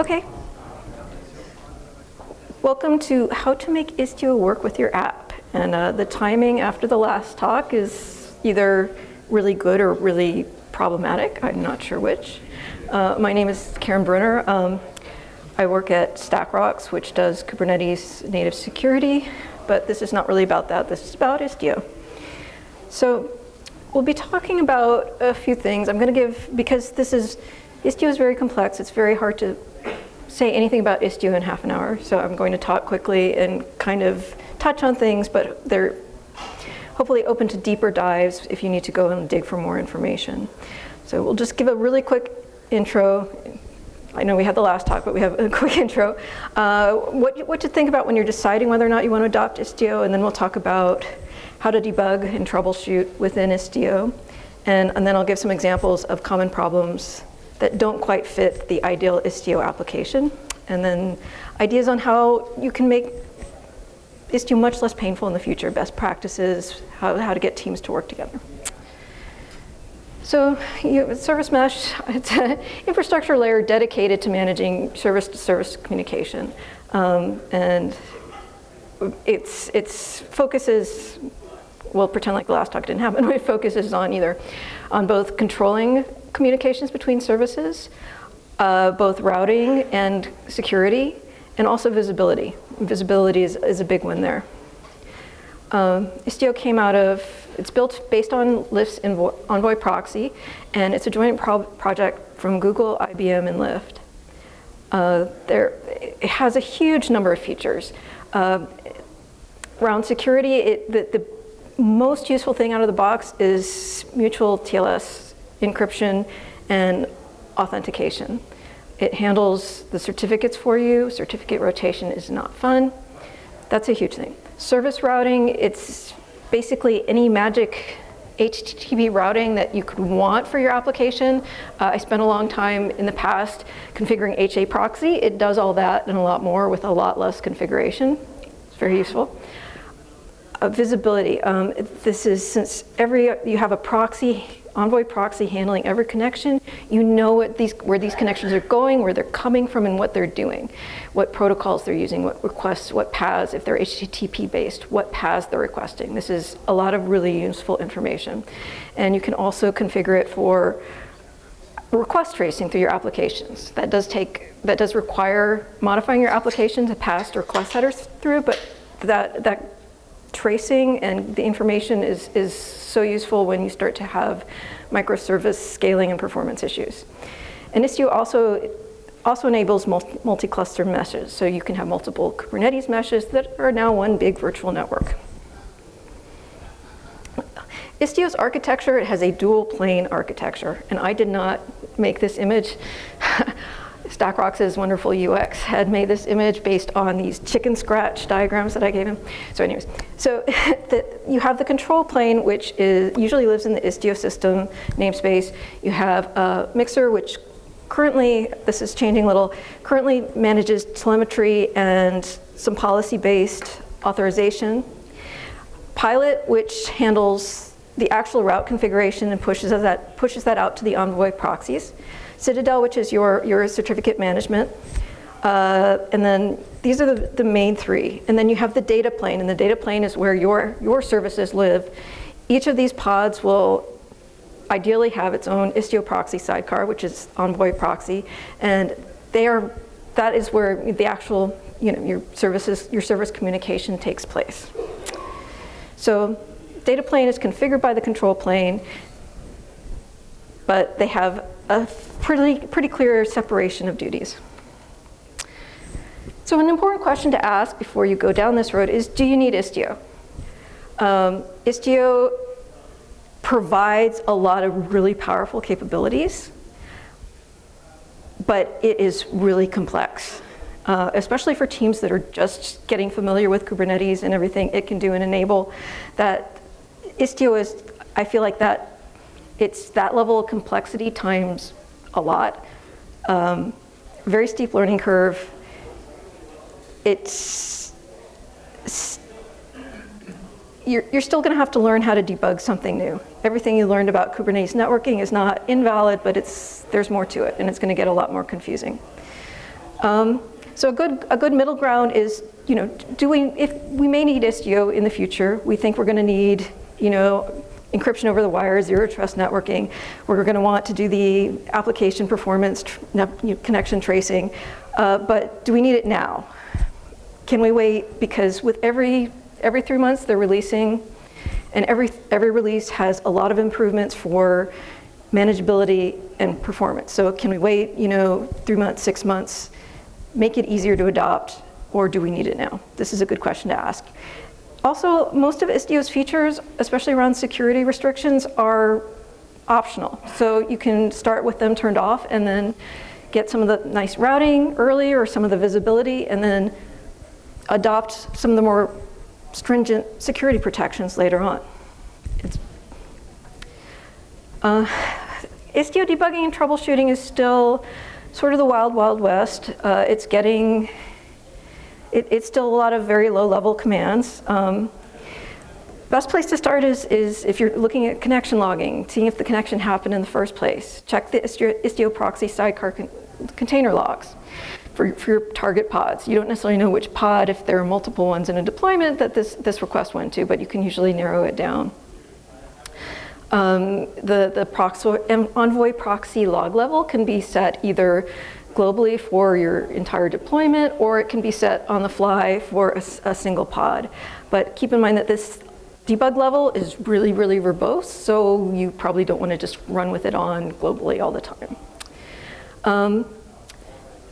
Okay. Welcome to how to make Istio work with your app. And uh, the timing after the last talk is either really good or really problematic. I'm not sure which. Uh, my name is Karen Bruner. Um, I work at StackRox, which does Kubernetes native security, but this is not really about that. This is about Istio. So we'll be talking about a few things. I'm going to give, because this is, Istio is very complex. It's very hard to say anything about Istio in half an hour. So I'm going to talk quickly and kind of touch on things, but they're hopefully open to deeper dives if you need to go and dig for more information. So we'll just give a really quick intro. I know we had the last talk, but we have a quick intro. Uh, what, what to think about when you're deciding whether or not you want to adopt Istio, and then we'll talk about how to debug and troubleshoot within Istio. And, and then I'll give some examples of common problems that don't quite fit the ideal Istio application. And then ideas on how you can make Istio much less painful in the future, best practices, how, how to get teams to work together. So you, service mesh, it's an infrastructure layer dedicated to managing service-to-service -service communication. Um, and its, its focuses we'll pretend like the last talk didn't happen, it focuses on either on both controlling communications between services, uh, both routing and security, and also visibility. Visibility is, is a big one there. Um, Istio came out of, it's built based on Lyft's Envoy proxy, and it's a joint pro project from Google, IBM, and Lyft. Uh, there, it has a huge number of features. Uh, around security, it, the, the most useful thing out of the box is mutual TLS encryption and authentication. It handles the certificates for you. Certificate rotation is not fun. That's a huge thing. Service routing, it's basically any magic HTTP routing that you could want for your application. Uh, I spent a long time in the past configuring HA proxy. It does all that and a lot more with a lot less configuration. It's very useful uh, visibility. Um, this is since every you have a proxy, Envoy proxy handling every connection, you know what these, where these connections are going, where they're coming from, and what they're doing, what protocols they're using, what requests, what paths, if they're HTTP based, what paths they're requesting. This is a lot of really useful information. And you can also configure it for request tracing through your applications. That does take, that does require modifying your application to pass request headers through, but that, that tracing and the information is, is so useful when you start to have microservice scaling and performance issues. And Istio also, also enables multi-cluster meshes, so you can have multiple Kubernetes meshes that are now one big virtual network. Istio's architecture, it has a dual plane architecture, and I did not make this image. StackRox's wonderful UX had made this image based on these chicken scratch diagrams that I gave him. So anyways, so the, you have the control plane, which is usually lives in the Istio system namespace. You have a mixer, which currently, this is changing a little, currently manages telemetry and some policy-based authorization. Pilot, which handles the actual route configuration and pushes that, pushes that out to the Envoy proxies. Citadel, which is your, your certificate management. Uh, and then these are the, the main three. And then you have the data plane, and the data plane is where your, your services live. Each of these pods will ideally have its own Istio proxy sidecar, which is Envoy proxy, and they are, that is where the actual, you know, your services, your service communication takes place. So data plane is configured by the control plane, but they have a pretty, pretty clear separation of duties. So an important question to ask before you go down this road is, do you need Istio? Um, Istio provides a lot of really powerful capabilities, but it is really complex, uh, especially for teams that are just getting familiar with Kubernetes and everything it can do and enable. That Istio is, I feel like that it's that level of complexity times a lot. Um, very steep learning curve. It's, you're, you're still gonna have to learn how to debug something new. Everything you learned about Kubernetes networking is not invalid, but it's, there's more to it and it's gonna get a lot more confusing. Um, so a good, a good middle ground is, you know, do we, if we may need Istio in the future, we think we're gonna need, you know, encryption over the wire, zero trust networking. We're gonna want to do the application performance connection tracing, uh, but do we need it now? Can we wait? Because with every, every three months they're releasing, and every, every release has a lot of improvements for manageability and performance. So can we wait, you know, three months, six months, make it easier to adopt, or do we need it now? This is a good question to ask. Also, most of Istio's features, especially around security restrictions, are optional. So you can start with them turned off and then get some of the nice routing early or some of the visibility and then adopt some of the more stringent security protections later on. It's, uh, Istio debugging and troubleshooting is still sort of the wild, wild west. Uh, it's getting, it, it's still a lot of very low level commands. Um, best place to start is, is if you're looking at connection logging, seeing if the connection happened in the first place. Check the Istio, proxy sidecar con container logs for, for your target pods. You don't necessarily know which pod, if there are multiple ones in a deployment, that this, this request went to, but you can usually narrow it down. Um, the, the Envoy proxy log level can be set either globally for your entire deployment, or it can be set on the fly for a, a single pod. But keep in mind that this debug level is really, really verbose, so you probably don't want to just run with it on globally all the time. Um,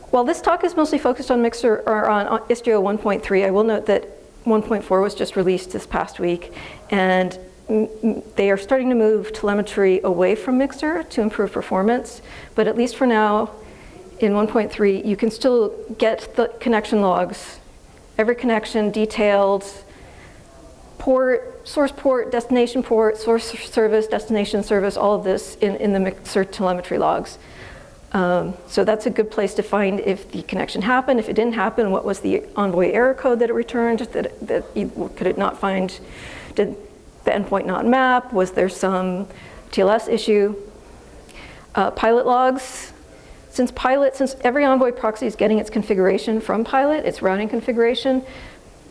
while this talk is mostly focused on Mixer or on Istio 1.3, I will note that 1.4 was just released this past week, and they are starting to move telemetry away from Mixer to improve performance, but at least for now, in 1.3, you can still get the connection logs, every connection detailed, port, source port, destination port, source service, destination service, all of this in, in the Mixer telemetry logs. Um, so that's a good place to find if the connection happened, if it didn't happen, what was the Envoy error code that it returned, that, that could it not find, did the endpoint not map, was there some TLS issue? Uh, pilot logs, since Pilot, since every Envoy proxy is getting its configuration from Pilot, its routing configuration,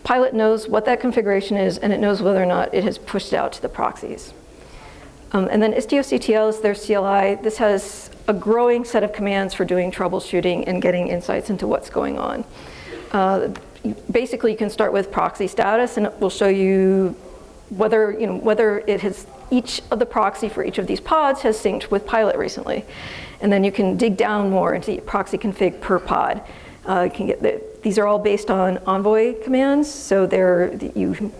Pilot knows what that configuration is and it knows whether or not it has pushed out to the proxies. Um, and then Istio-CTL is their CLI. This has a growing set of commands for doing troubleshooting and getting insights into what's going on. Uh, basically, you can start with proxy status and it will show you whether, you know, whether it has, each of the proxy for each of these pods has synced with Pilot recently. And then you can dig down more into proxy config per pod. Uh, can get the, these are all based on Envoy commands, so they're, you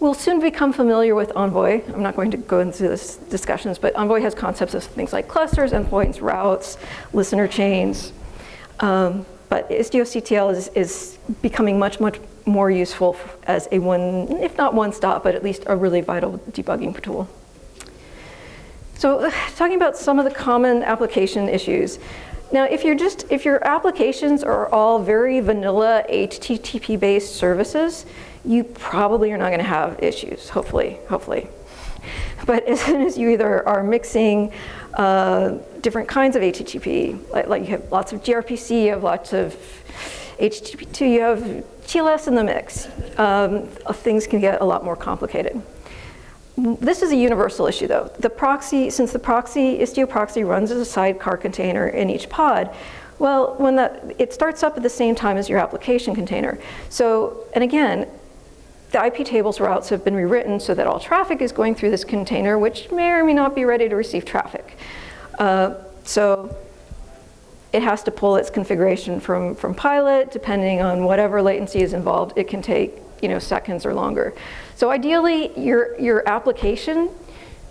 will soon become familiar with Envoy. I'm not going to go into this discussions, but Envoy has concepts of things like clusters, endpoints, routes, listener chains. Um, but Istio-CTL is, is becoming much, much more useful as a one, if not one stop, but at least a really vital debugging tool. So uh, talking about some of the common application issues. Now, if you're just, if your applications are all very vanilla HTTP-based services, you probably are not gonna have issues, hopefully, hopefully. But as soon as you either are mixing uh, different kinds of HTTP, like, like, you have lots of gRPC, you have lots of HTTP2, you have TLS in the mix, um, things can get a lot more complicated. This is a universal issue though. The proxy, since the proxy, Istio proxy runs as a sidecar container in each pod, well, when that, it starts up at the same time as your application container. So, and again, the IP tables routes have been rewritten so that all traffic is going through this container, which may or may not be ready to receive traffic. Uh, so it has to pull its configuration from, from pilot, depending on whatever latency is involved, it can take you know, seconds or longer. So ideally, your, your application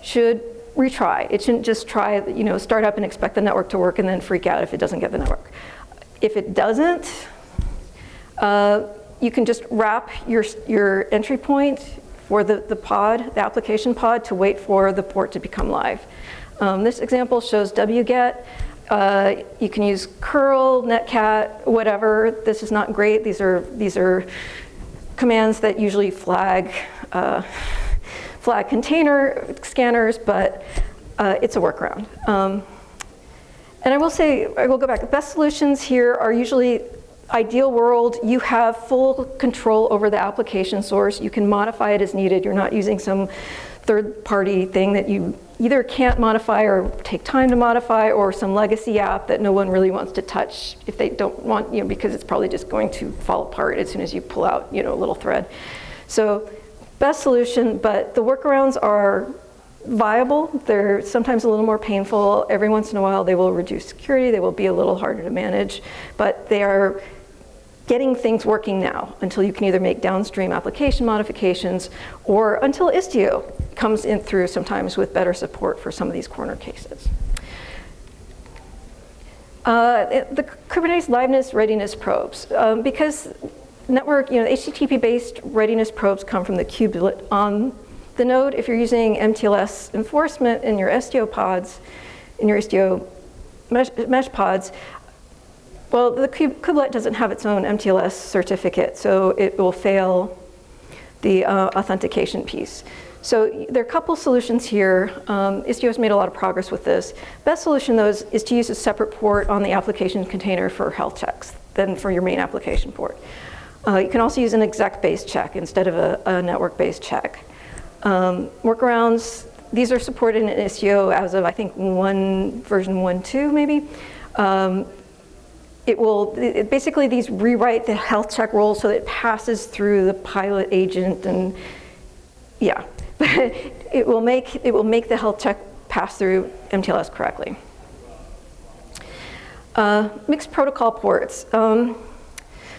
should retry. It shouldn't just try, you know, start up and expect the network to work and then freak out if it doesn't get the network. If it doesn't, uh, you can just wrap your, your entry point for the, the pod, the application pod, to wait for the port to become live. Um, this example shows wget. Uh, you can use curl, netcat, whatever. This is not great. These are, these are commands that usually flag, uh, flag container scanners, but uh, it's a workaround. Um, And I will say, I will go back, the best solutions here are usually ideal world, you have full control over the application source. You can modify it as needed. You're not using some third party thing that you either can't modify or take time to modify or some legacy app that no one really wants to touch if they don't want, you know, because it's probably just going to fall apart as soon as you pull out, you know, a little thread. So best solution, but the workarounds are viable. They're sometimes a little more painful. Every once in a while they will reduce security. They will be a little harder to manage, but they are getting things working now until you can either make downstream application modifications or until Istio comes in through sometimes with better support for some of these corner cases. Uh, the Kubernetes liveness readiness probes, um, because network, you know, HTTP-based readiness probes come from the kubelet on the node. If you're using MTLS enforcement in your Istio pods, in your Istio mesh, mesh pods, well, the kubelet doesn't have its own MTLS certificate, so it will fail the uh, authentication piece. So there are a couple solutions here. Um, Istio has made a lot of progress with this. Best solution though is, is, to use a separate port on the application container for health checks than for your main application port. Uh, you can also use an exec-based check instead of a, a network-based check. Um, workarounds, these are supported in Istio as of I think one version 1.2 maybe. Um, it will, it, basically these rewrite the health check rules so that it passes through the pilot agent and yeah, it will make, it will make the health check pass through MTLS correctly. Uh, mixed protocol ports. Um,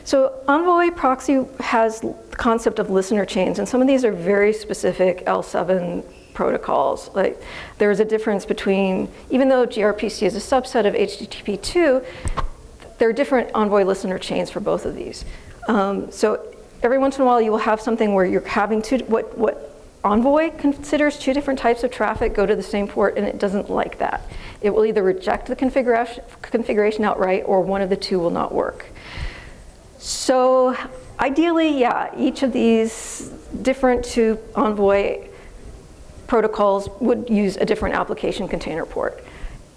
so Envoy proxy has the concept of listener chains, and some of these are very specific L7 protocols. Like there's a difference between, even though gRPC is a subset of HTTP2, there are different Envoy listener chains for both of these. Um, so every once in a while you will have something where you're having two, what, what Envoy considers two different types of traffic go to the same port and it doesn't like that. It will either reject the configuration, configuration outright or one of the two will not work. So ideally, yeah, each of these different two Envoy protocols would use a different application container port.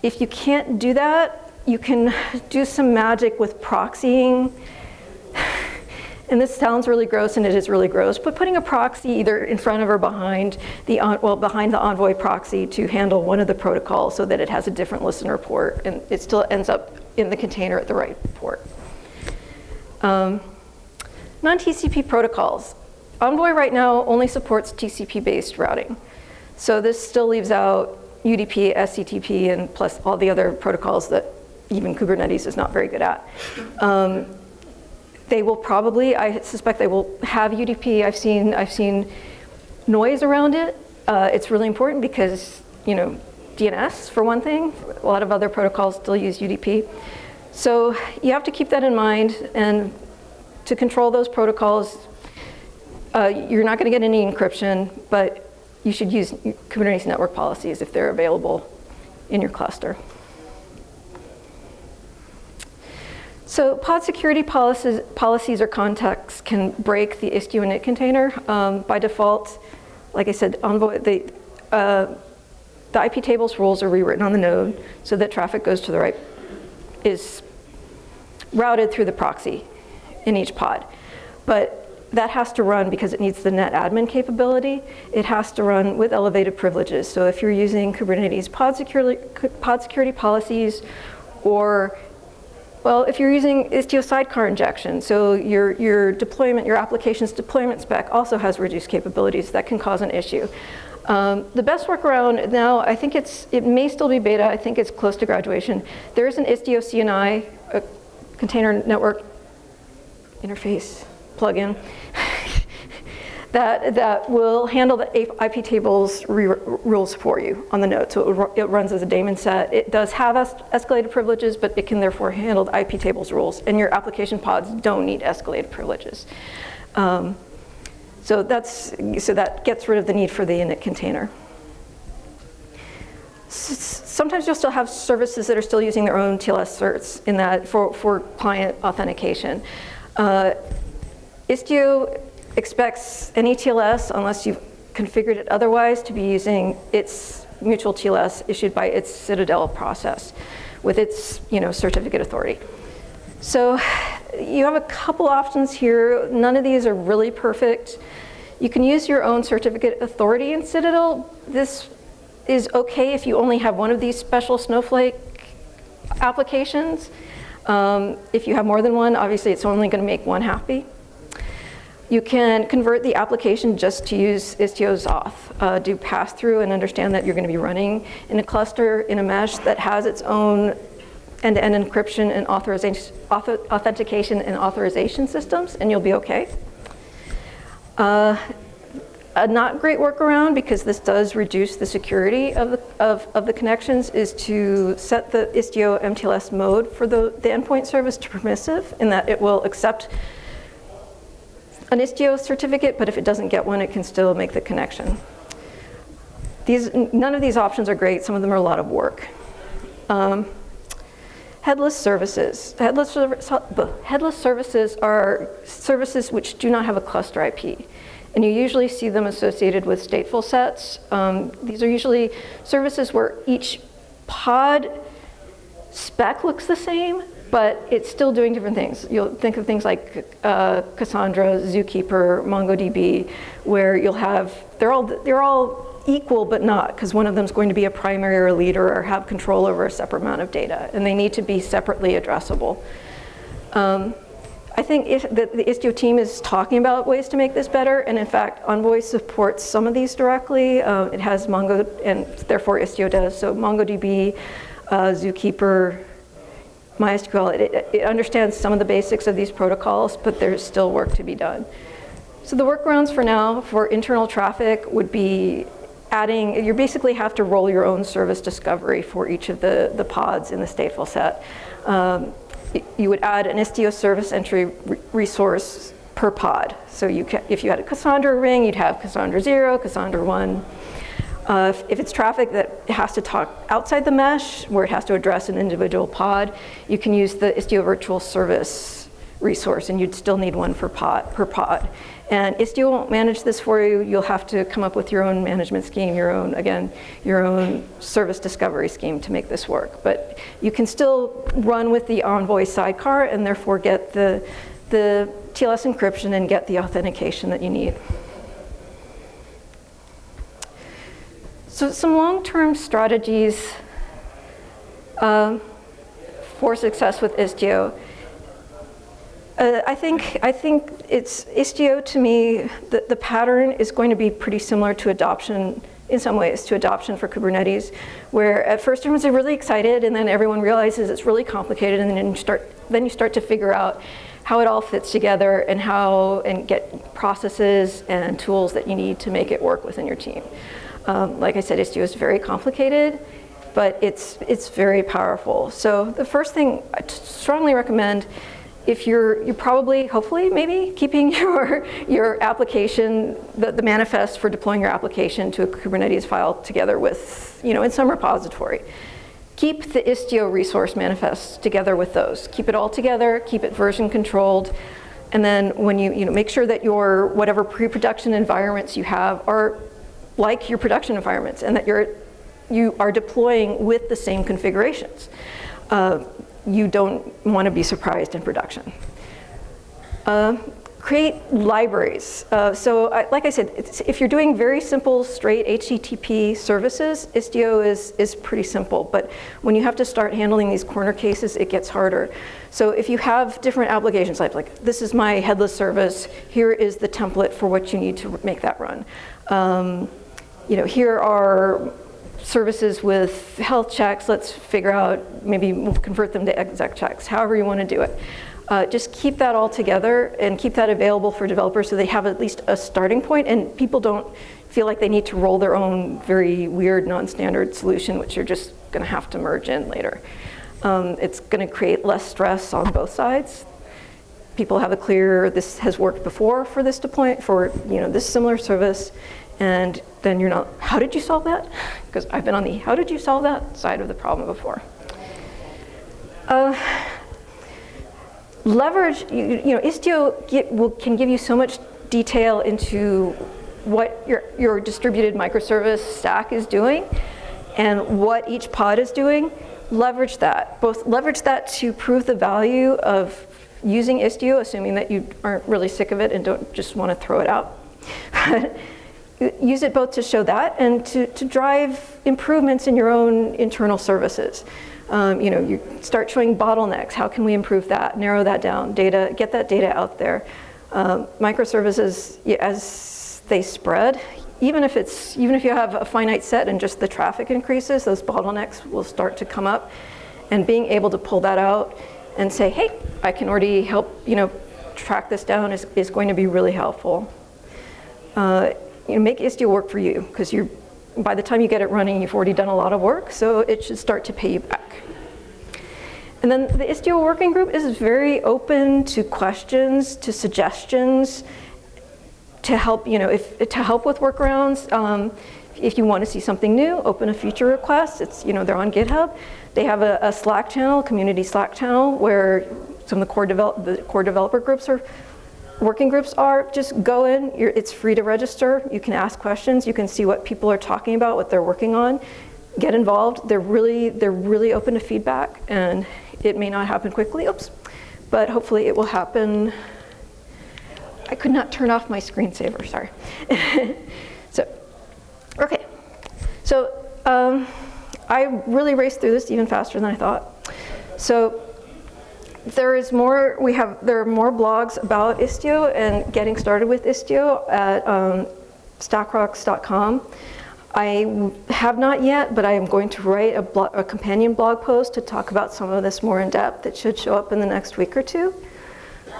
If you can't do that, you can do some magic with proxying. And this sounds really gross, and it is really gross, but putting a proxy either in front of or behind the, well, behind the Envoy proxy to handle one of the protocols so that it has a different listener port, and it still ends up in the container at the right port. Um, Non-TCP protocols. Envoy right now only supports TCP-based routing. So this still leaves out UDP, SCTP, and plus all the other protocols that even Kubernetes is not very good at. Um, they will probably, I suspect they will have UDP. I've seen, I've seen noise around it. Uh, it's really important because, you know, DNS for one thing, a lot of other protocols still use UDP. So you have to keep that in mind and to control those protocols, uh, you're not gonna get any encryption, but you should use Kubernetes network policies if they're available in your cluster. So pod security policies, policies or contexts can break the Istio init container. Um, by default, like I said, Envoy, the, uh, the IP tables rules are rewritten on the node so that traffic goes to the right, is routed through the proxy in each pod. But that has to run because it needs the net admin capability. It has to run with elevated privileges. So if you're using Kubernetes pod security, pod security policies or well, if you're using Istio sidecar injection, so your, your deployment, your application's deployment spec also has reduced capabilities that can cause an issue. Um, the best workaround now, I think it's, it may still be beta, I think it's close to graduation. There is an Istio CNI, a container network interface plugin that, that will handle the IP tables rules for you on the node. So it, it, runs as a daemon set. It does have es escalated privileges, but it can therefore handle the IP tables rules. And your application pods don't need escalated privileges. Um, so that's so that gets rid of the need for the init container. Sometimes you'll still have services that are still using their own TLS certs in that for, for client authentication. Uh, Istio expects any TLS, unless you've configured it otherwise, to be using its mutual TLS issued by its Citadel process, with its you know, certificate authority. So you have a couple options here. None of these are really perfect. You can use your own certificate authority in Citadel. This is okay if you only have one of these special Snowflake applications. Um, if you have more than one, obviously it's only going to make one happy. You can convert the application just to use Istio's auth, uh, do pass-through and understand that you're going to be running in a cluster in a mesh that has its own end-to-end -end encryption and authorization, authentication and authorization systems, and you'll be okay. Uh, a not great workaround, because this does reduce the security of the, of, of the connections, is to set the Istio MTLS mode for the, the endpoint service to permissive, in that it will accept an Istio certificate, but if it doesn't get one, it can still make the connection. These, none of these options are great. Some of them are a lot of work. Um, headless services. Headless, headless services are services which do not have a cluster IP. And you usually see them associated with stateful sets. Um, these are usually services where each pod spec looks the same, but it's still doing different things. You'll think of things like uh, Cassandra, Zookeeper, MongoDB, where you'll have, they're all, they're all equal but not, because one of them is going to be a primary or a leader or have control over a separate amount of data, and they need to be separately addressable. Um, I think the, the Istio team is talking about ways to make this better, and in fact, Envoy supports some of these directly. Uh, it has Mongo, and therefore Istio does. So MongoDB, uh, Zookeeper, MySQL, it, it, understands some of the basics of these protocols, but there's still work to be done. So the workarounds for now for internal traffic would be adding, you basically have to roll your own service discovery for each of the, the pods in the stateful set. Um, you would add an Istio service entry resource per pod. So you can, if you had a Cassandra ring, you'd have Cassandra 0, Cassandra 1. Uh, if, if, it's traffic that has to talk outside the mesh, where it has to address an individual pod, you can use the Istio virtual service resource, and you'd still need one for pod, per pod. And Istio won't manage this for you. You'll have to come up with your own management scheme, your own, again, your own service discovery scheme to make this work. But you can still run with the Envoy sidecar and therefore get the, the TLS encryption and get the authentication that you need. So some long-term strategies uh, for success with Istio uh, I think I think it's Istio to me. The, the pattern is going to be pretty similar to adoption in some ways to adoption for Kubernetes, where at first everyone's really excited, and then everyone realizes it's really complicated, and then you start then you start to figure out how it all fits together and how and get processes and tools that you need to make it work within your team. Um, like I said, Istio is very complicated, but it's it's very powerful. So the first thing I strongly recommend if you're, you're probably, hopefully, maybe keeping your, your application, the, the manifest for deploying your application to a Kubernetes file together with, you know, in some repository. Keep the Istio resource manifests together with those. Keep it all together, keep it version controlled, and then when you, you know, make sure that your whatever pre-production environments you have are like your production environments and that you're, you are deploying with the same configurations. Uh, you don't want to be surprised in production. Uh, create libraries. Uh, so I, like I said, if you're doing very simple, straight HTTP services, Istio is, is pretty simple. But when you have to start handling these corner cases, it gets harder. So if you have different applications, like, like this is my headless service, here is the template for what you need to make that run. Um, you know, here are services with health checks, let's figure out, maybe we'll convert them to exec checks, however you want to do it. Uh, just keep that all together and keep that available for developers so they have at least a starting point and people don't feel like they need to roll their own very weird non-standard solution which you're just going to have to merge in later. Um, it's going to create less stress on both sides. People have a clear, this has worked before for this deployment, for you know this similar service, and then you're not, how did you solve that? Because I've been on the how did you solve that side of the problem before. Uh, leverage, you, you know, Istio get, will, can give you so much detail into what your, your distributed microservice stack is doing and what each pod is doing, leverage that, both leverage that to prove the value of using Istio, assuming that you aren't really sick of it and don't just want to throw it out. Use it both to show that and to, to drive improvements in your own internal services. Um, you know, you start showing bottlenecks. How can we improve that? Narrow that down. Data, get that data out there. Um, microservices, as they spread, even if it's even if you have a finite set and just the traffic increases, those bottlenecks will start to come up. And being able to pull that out and say, hey, I can already help you know track this down is, is going to be really helpful. Uh, you know, make Istio work for you because you're by the time you get it running, you've already done a lot of work, so it should start to pay you back. And then the Istio working group is very open to questions, to suggestions, to help, you know, if, to help with workarounds. Um, if you want to see something new, open a feature request. It's, you know, they're on GitHub. They have a, a Slack channel, community Slack channel, where some of the core, develop, the core developer groups are, working groups are. Just go in, it's free to register. You can ask questions. You can see what people are talking about, what they're working on. Get involved. They're really, they're really open to feedback, and it may not happen quickly, oops, but hopefully it will happen I could not turn off my screensaver, sorry. so, okay. So um, I really raced through this even faster than I thought. So there is more, we have, there are more blogs about Istio and getting started with Istio at um, stackrox.com. I have not yet, but I am going to write a, blog, a companion blog post to talk about some of this more in depth that should show up in the next week or two.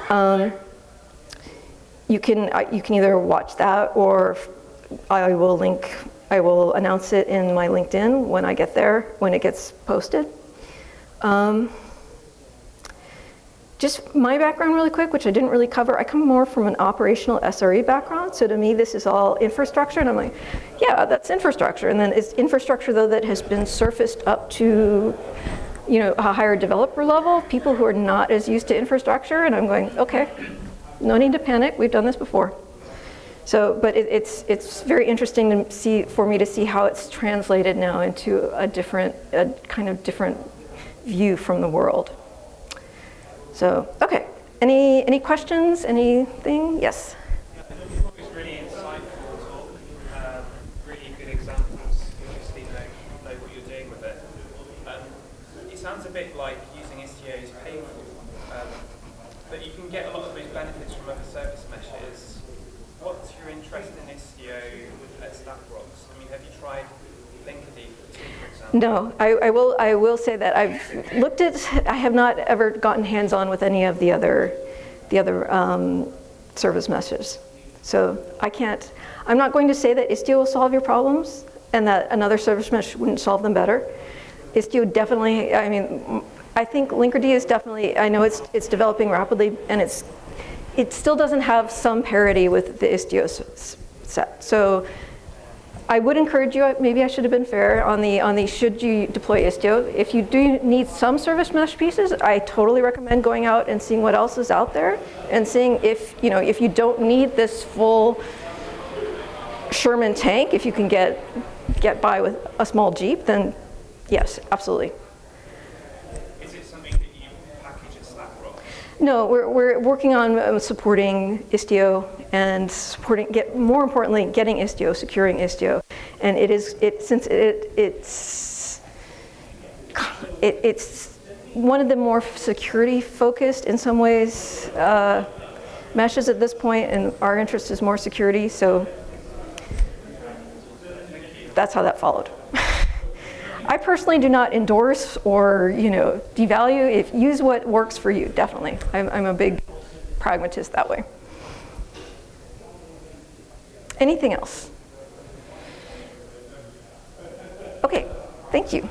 Um, you can, you can either watch that or I will link, I will announce it in my LinkedIn when I get there, when it gets posted. Um, just my background really quick, which I didn't really cover, I come more from an operational SRE background, so to me this is all infrastructure, and I'm like, yeah, that's infrastructure, and then it's infrastructure though that has been surfaced up to you know, a higher developer level, people who are not as used to infrastructure, and I'm going, okay, no need to panic, we've done this before. So, but it, it's, it's very interesting to see, for me to see how it's translated now into a different, a kind of different view from the world. So, okay, any, any questions, anything? Yes? sounds a bit like using Istio is painful, um, but you can get a lot of those benefits from other service meshes. What's your interest in Istio at StackRox? I mean, have you tried Linkerd, for example? No, I, I, will. I will say that I've looked at. I have not ever gotten hands-on with any of the other, the other um, service meshes. So I can't. I'm not going to say that Istio will solve your problems and that another service mesh wouldn't solve them better. Istio definitely. I mean, I think Linkerd is definitely, I know it's, it's developing rapidly and it's, it still doesn't have some parity with the Istio set. So I would encourage you, maybe I should have been fair on the, on the should you deploy Istio. If you do need some service mesh pieces, I totally recommend going out and seeing what else is out there and seeing if, you know, if you don't need this full Sherman tank, if you can get, get by with a small Jeep, then yes, absolutely. Is it something that you package at Slackwell? No, we're, we're working on um, supporting Istio and supporting, get more importantly, getting Istio, securing Istio. And it is, it, since it, it's, it, it's one of the more security focused in some ways uh, meshes at this point and our interest is more security, so that's how that followed. I personally do not endorse or you know devalue. If use what works for you, definitely. I'm, I'm a big pragmatist that way. Anything else? Okay, thank you.